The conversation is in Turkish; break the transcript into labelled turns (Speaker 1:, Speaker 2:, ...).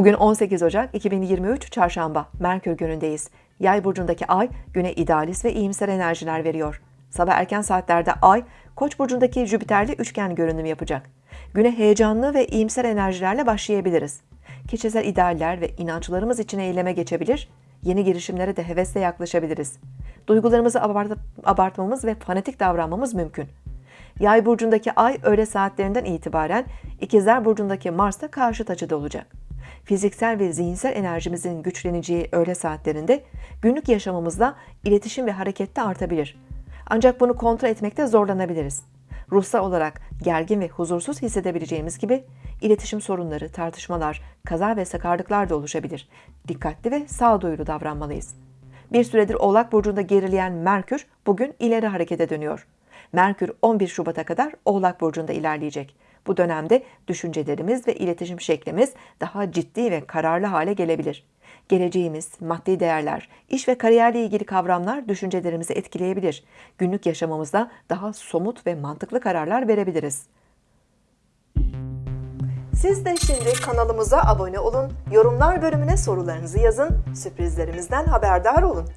Speaker 1: Bugün 18 Ocak 2023 Çarşamba, Merkür günündeyiz. Yay burcundaki ay güne idealist ve iyimser enerjiler veriyor. Sabah erken saatlerde ay, Koç burcundaki Jüpiter'le üçgen görünüm yapacak. Güne heyecanlı ve iyimser enerjilerle başlayabiliriz. Kişisel idealler ve inançlarımız için eyleme geçebilir, yeni girişimlere de hevesle yaklaşabiliriz. Duygularımızı abart- abartmamız ve fanatik davranmamız mümkün. Yay burcundaki ay öğle saatlerinden itibaren İkizler burcundaki Mars'ta karşıt açıda olacak. Fiziksel ve zihinsel enerjimizin güçleneceği öğle saatlerinde günlük yaşamımızda iletişim ve harekette artabilir. Ancak bunu kontrol etmekte zorlanabiliriz. Ruhsal olarak gergin ve huzursuz hissedebileceğimiz gibi iletişim sorunları, tartışmalar, kaza ve sakarlıklar da oluşabilir. Dikkatli ve sağduyulu davranmalıyız. Bir süredir Oğlak Burcu'nda gerileyen Merkür bugün ileri harekete dönüyor. Merkür 11 Şubat'a kadar Oğlak Burcu'nda ilerleyecek. Bu dönemde düşüncelerimiz ve iletişim şeklimiz daha ciddi ve kararlı hale gelebilir. Geleceğimiz, maddi değerler, iş ve kariyerle ilgili kavramlar düşüncelerimizi etkileyebilir. Günlük yaşamımızda daha somut ve mantıklı kararlar verebiliriz. Siz de şimdi kanalımıza abone olun, yorumlar bölümüne sorularınızı yazın, sürprizlerimizden haberdar olun.